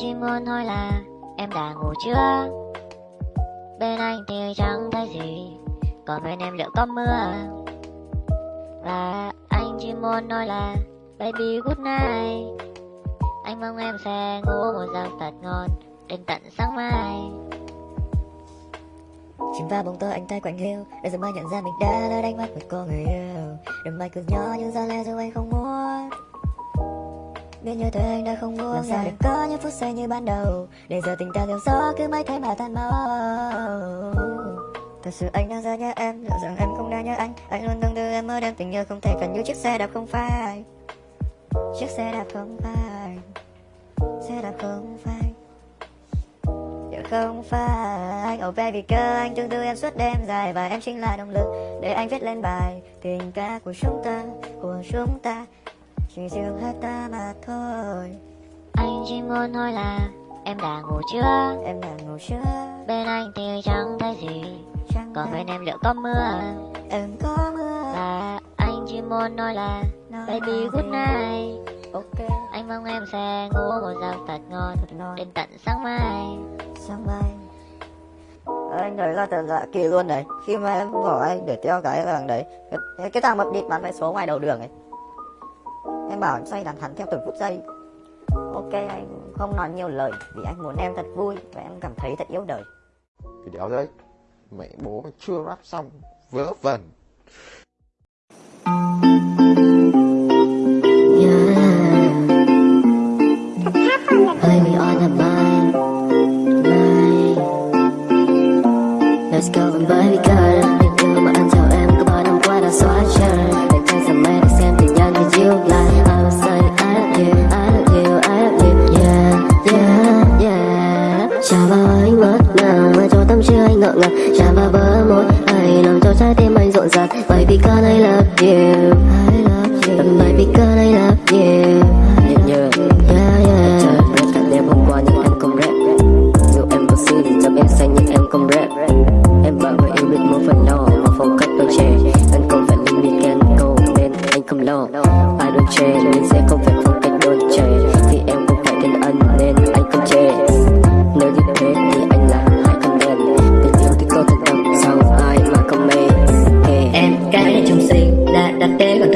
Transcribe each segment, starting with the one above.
chỉ muốn hỏi là em đã ngủ chưa? Bên anh thì chẳng thấy gì, Còn bên em liệu có mưa? Và anh chỉ muốn nói là Baby good night. Anh mong em sẽ ngủ một giấc thật ngon, Đến tận sáng mai. Chìm vào bóng tối anh tay quạnh hiu, Để giờ mai nhận ra mình đã lỡ đánh mất một cô người yêu. Đêm mai cứ nhỏ nhưng giờ lẽ rồi anh không muốn. Biết như thế anh đã không muốn Làm sao để có những phút giây như ban đầu. Để giờ tình ta theo gió cứ mãi thế mà tan máu. Thật sự anh đang rất nhớ em Liệu rằng em không đang nhớ anh? Anh luôn từng đưa em mơ đêm tình yêu không thể cần như chiếc xe đạp không phai. Chiếc xe đạp không phai. Xe đạp không phai. Giờ không phải Oh baby girl anh tương tư em suốt đêm dài Và em chính là động lực để anh viết lên bài. Tình ca của chúng ta, của chúng ta Chỉ riêng hai ta mà thôi. Anh chỉ muốn hỏi là Em đã ngủ chưa? Em đã ngủ chưa? Bên anh thì chẳng thấy gì. Chẳng Còn bên em liệu có mưa? Em có mưa. Và anh chỉ muốn nói là Nói Baby good night. Ok. Anh mong em sẽ ngủ một giấc thật ngon Thật ngon. Đến tận sáng mai. Sáng mai. Anh thấy là thật lạ kỳ luôn đấy khi mà em bỏ anh để theo cái thằng đấy cái, cái thằng mập địt bán vé số ngoài đầu đường ấy anh bảo em xoay đàn hắn theo từng phút giây. Ok, anh không nói nhiều lời vì anh muốn em thật vui và em cảm thấy thật yêu đời. Cái đéo đấy, Mẹ bố chưa rap xong, Vớ vẩn.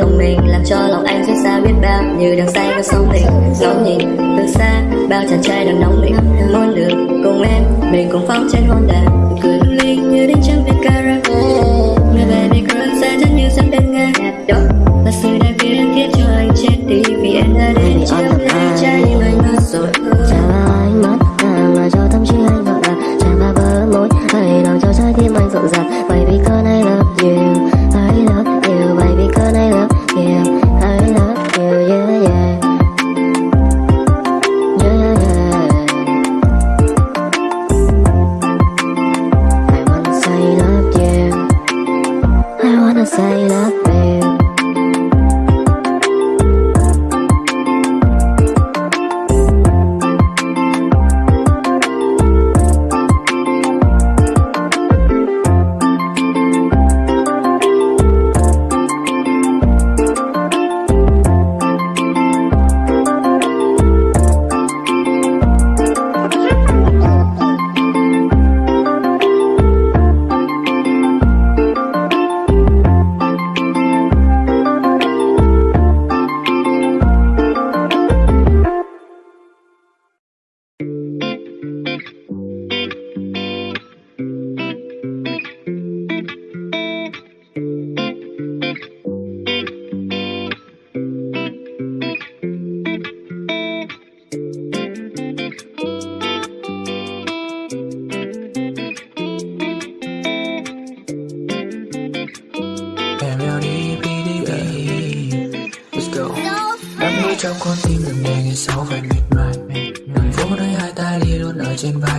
Lòng mình, làm cho lòng anh xót xa biết bao. Như đang say vào sóng tình ngóng nhìn từ xa, bao chàng trai đang nóng mình muốn được cùng em, mình cùng phóng trên hôn đàn. Cười lung linh như đến trong viên karaoke người baby girl xa, chân như sắp đến ngang. Đó là sự đẹp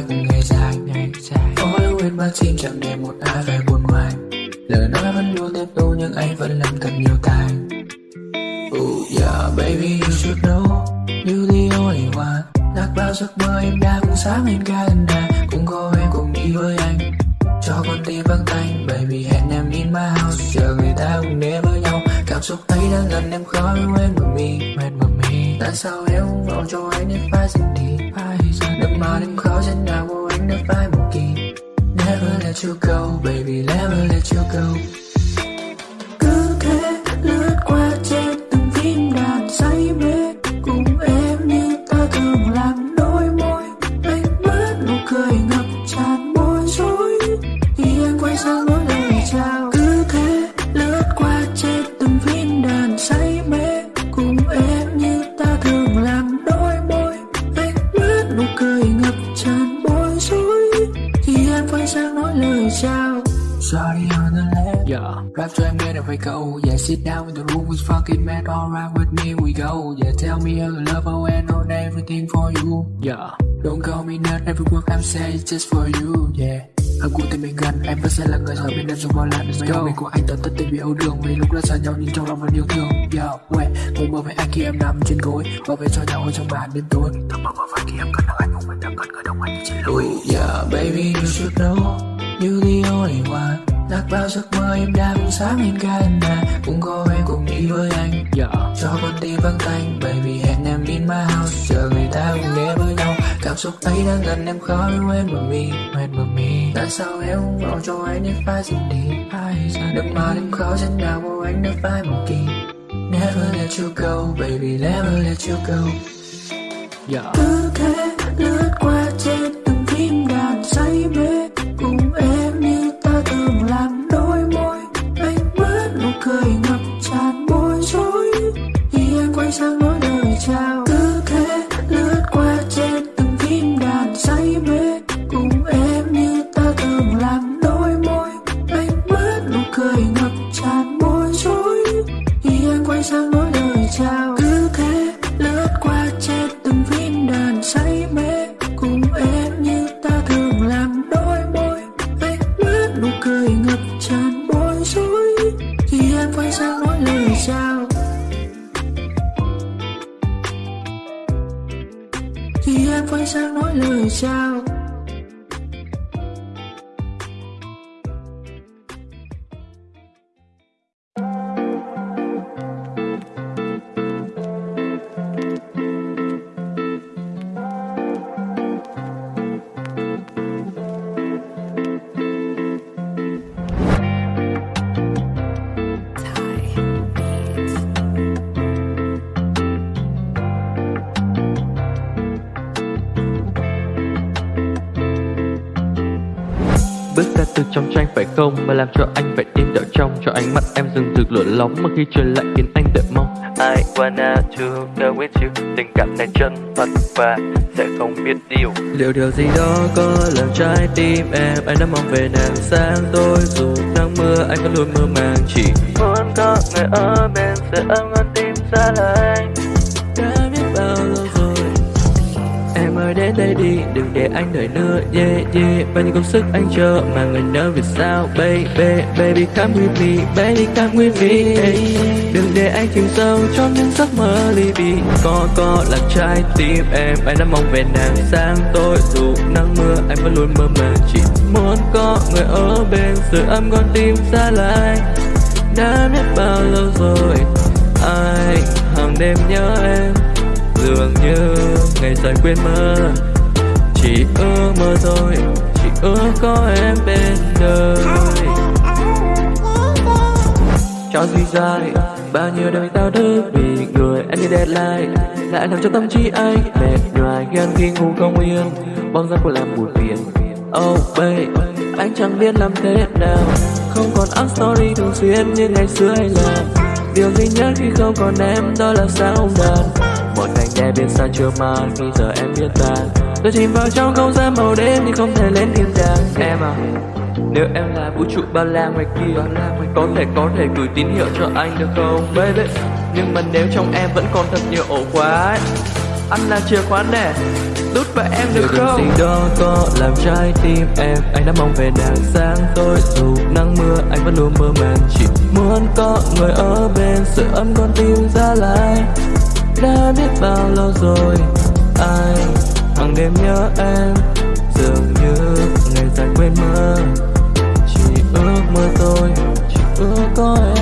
ở ngày dài ngày dài. Có yêu quên bao chim chẳng để một ai phải buồn ngoài. Lời nói vẫn luôn tiếp tục nhưng anh vẫn làm thật nhiều tài Oh yeah, baby, you should know. You the only one Lạc bao giấc mơ em đã cùng sáng em ga Cũng có em cùng đi với anh, cho con tim vắng tanh Baby, hẹn em in my house, Chờ người ta cùng đến với nhau. Cảm xúc ấy đang gần em khó quên mà mi mệt mà Tại sao em không gọi cho anh để phải dừng đi Được mà đêm khó trên nào của anh Never let you go, baby, never let you go cười ngập tràn bối rối. Khi em quay sang nói lời chào Sorry on the left Yeah Rap cho em nghe được phải câu. Yeah sit down in the room with fucking mad. Alright with me we go. Yeah tell me how you love how and on everything for you. Yeah Don't call me nerd Every word I'm saying is just for you. Yeah Hợp cụ tình mình gần Em vẫn sẽ là người ở bên em dùng bao lần. Mấy ông mình của anh tận tất tình vì âu đường Vì lúc đã xa nhau nhưng trong lòng vẫn yêu thương. Yo, wait, Ngủ mơ với anh khi em nằm trên gối. Bảo vệ cho nhau ở trong bàn đêm tối. Thầm mơ mơ phải khi em cần được anh Cùng mình đang cần người đồng hành trên lối. Yeah baby you should know. You're the only one. Đặt bao giấc mơ em đã cũng sáng lên căn nhà Cũng có em cùng đi với anh. Yeah. Cho con tim vắng tanh Baby hẹn em in my house. Chờ người ta cùng ghé với nhau. Cảm xúc ấy đang gần em khó em mà mi Em mà mi. Tại sao em không gọi cho anh để phải dừng đi? Được mà em khó chân nào của anh đã phải một kỳ? Never let you go Baby never let you go. Yeah. Cứ thế lướt qua em quay sang nói lời chào Khi em quay sang nói lời chào Bước ra từ trong tranh phải không? Mà làm cho anh phải im đợi trong Cho ánh mắt em dừng rực lửa nóng Mà khi trời lại khiến anh đợi mong. I wanna to go with you. Tình cảm này chân thật và sẽ không biết điều. Liệu điều gì đó có làm trái tim em? Anh đã mong về nàng sáng tối. Dù nắng mưa anh vẫn luôn mơ màng. Chỉ muốn có người ở bên Sẽ ấm con tim xa lạnh Đã đến đây đi, đừng để anh đợi nữa Yeah, yeah, bao nhiêu công sức anh chờ Mà người nỡ vì sao? Baby, baby come with me Baby come with me. Hey. Đừng để anh chìm sâu trong những giấc mơ ly bì. Có, có là trái tim em Anh đã mong về nàng sáng tối Dù nắng mưa anh vẫn luôn mơ màng Chỉ muốn có người ở bên. Sự âm con tim xa lại Đã biết bao lâu rồi. Anh hàng đêm nhớ em dường như ngày dài quên mơ. Chỉ ước mơ thôi, chỉ ước có em bên đời. Cho duy dài, bao nhiêu đời tao thức vì người anh như deadline. Lại làm cho tâm trí anh mệt nhoài, ghen khi ngủ không yên. Bóng dáng của làm buồn phiền oh babe, anh chẳng biết làm thế nào. Không còn up story thường xuyên như ngày xưa hay là. Điều duy nhất khi không còn em đó là sao đàn một ngày nghe bên xa chưa màn khi giờ em biết tan tôi chìm vào trong không gian màu đêm nhưng không thể lên thiên đàng em à nếu em là vũ trụ ba la ngoài kia Có thể có thể gửi tín hiệu cho anh được không baby? Nhưng mà nếu trong em vẫn còn thật nhiều ổ khóa ấy, Anh là chìa khóa nè Đút vào em được không? gì đó có làm trái tim em. Anh đã mong về nàng sáng tối Dù nắng mưa anh vẫn luôn mơ màng. Chỉ muốn có người ở bên Sự ấm con tim ra lại đã biết bao lâu rồi. Ai hàng đêm nhớ em? Dường như ngày dài quên mơ Chỉ ước mơ tôi Chỉ ước có em.